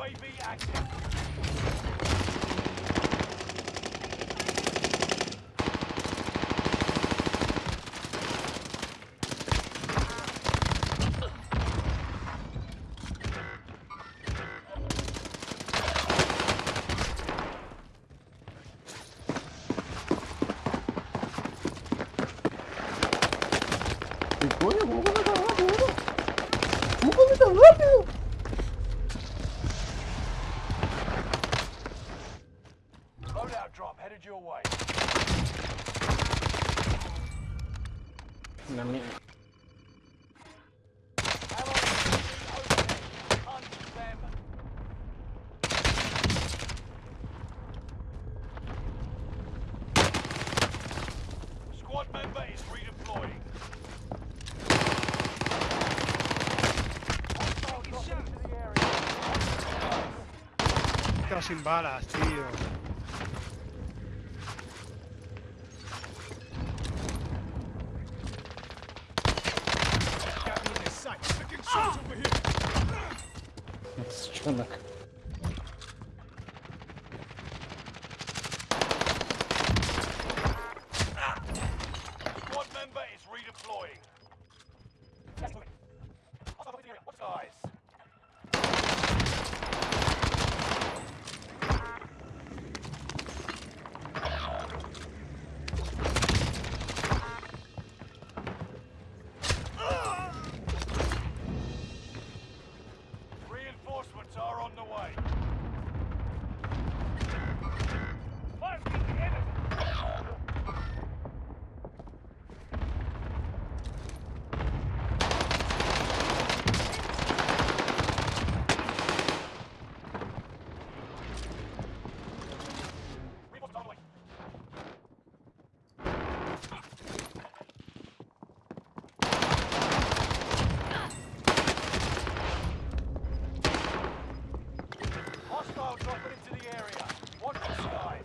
UAV active. Olha, vamos começar lá, vamos! Vamos começar lá, meu! Headed your way. Una mierda. Ammo opening. Hunt them. Squad member is redeploying. Hostile dropping into the area. Quedo sin balas, tío. strzenak. One member is redeploying. Guys. Reinforcements are on the way. Fire from the enemy. Reinforcements on the way. Hostile dropping into the area. Watch the skies.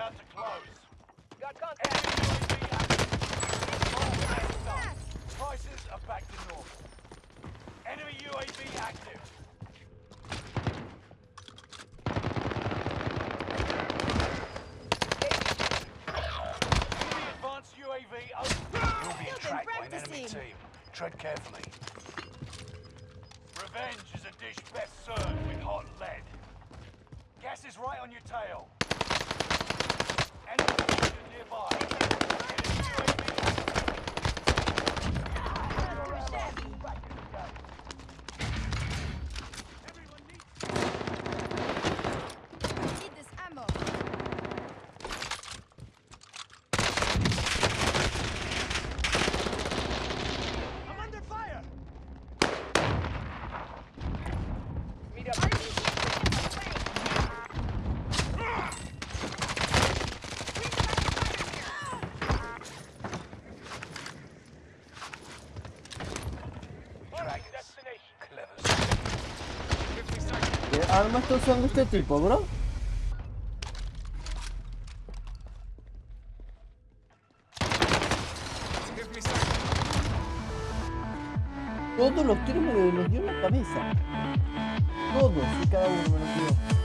about to close. Got contact. Enemy UAV active. Prices are back to normal. Enemy UAV active. Enemy advanced UAV over. You're being tracked by an enemy team. Tread carefully. Revenge is a dish best served with hot lead. Gas is right on your tail. Arma está usando este tipo, bro? Todos los tiros me los dio en la cabeza. Todos y cada uno me los dio.